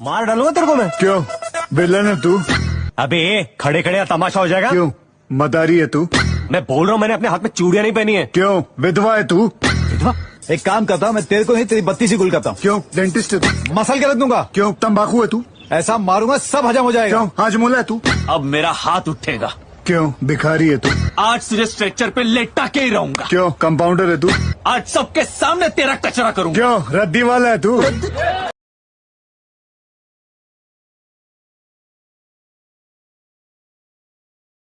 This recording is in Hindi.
मार डालूँगा तेरे को मैं। क्यों? विलन है तू। अबे खड़े खड़े तमाशा हो जाएगा। क्यों? मदारी है तू। मैं बोल रहा हूँ मैंने अपने हाथ में चूड़िया नहीं पहनी है। क्यों? विधवा है तू। विधवा? एक काम करता हूँ मैं तेरे को नहीं तेरी बत्ती से गुल करता हूँ। क्यों? डेंटिस्ट है तू। मसल के रख दूँगा। क्यों? तम्बाकू है तू। ऐसा मारूँगा सब हजम हो जाएगा। क्यों? हाजमोला है तू। अब मेरा हाथ उठेगा। क्यों? भिखारी है तू। आज तुझे स्ट्रेचर पे लेटा के ही रहूँगा। क्यों? कंपाउंडर है तू। आज सबके सामने तेरा कचरा करूँगा। क्यों? रद्दी वाला है तू।